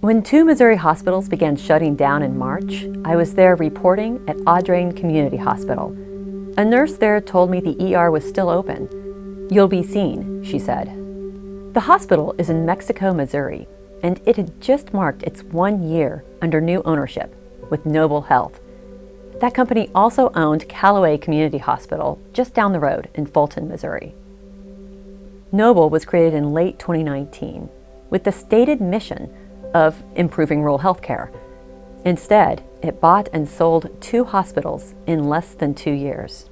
When two Missouri hospitals began shutting down in March, I was there reporting at Audrain Community Hospital. A nurse there told me the ER was still open. You'll be seen, she said. The hospital is in Mexico, Missouri, and it had just marked its one year under new ownership with Noble Health. That company also owned Callaway Community Hospital just down the road in Fulton, Missouri. Noble was created in late 2019 with the stated mission of improving rural health care. Instead, it bought and sold two hospitals in less than two years.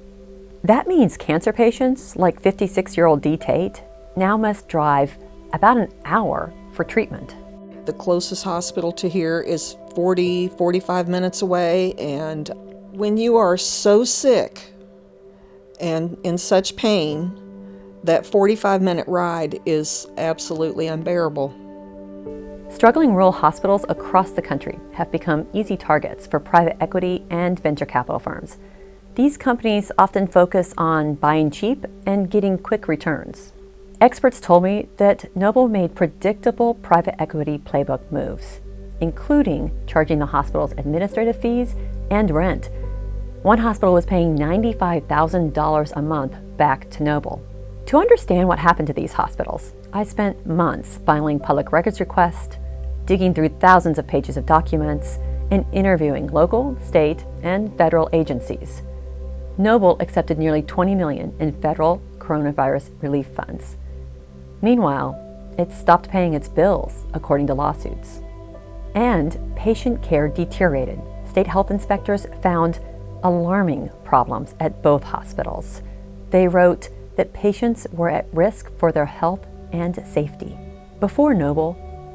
That means cancer patients like 56-year-old Dee Tate now must drive about an hour for treatment. The closest hospital to here is 40, 45 minutes away, and when you are so sick and in such pain, that 45 minute ride is absolutely unbearable. Struggling rural hospitals across the country have become easy targets for private equity and venture capital firms. These companies often focus on buying cheap and getting quick returns. Experts told me that Noble made predictable private equity playbook moves, including charging the hospital's administrative fees and rent. One hospital was paying $95,000 a month back to Noble. To understand what happened to these hospitals, I spent months filing public records requests, digging through thousands of pages of documents, and interviewing local, state, and federal agencies. Noble accepted nearly 20 million in federal coronavirus relief funds. Meanwhile, it stopped paying its bills, according to lawsuits. And patient care deteriorated. State health inspectors found alarming problems at both hospitals. They wrote that patients were at risk for their health and safety. Before Noble,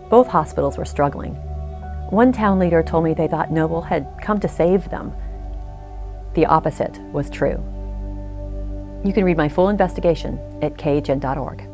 both hospitals were struggling. One town leader told me they thought Noble had come to save them. The opposite was true. You can read my full investigation at khn.org.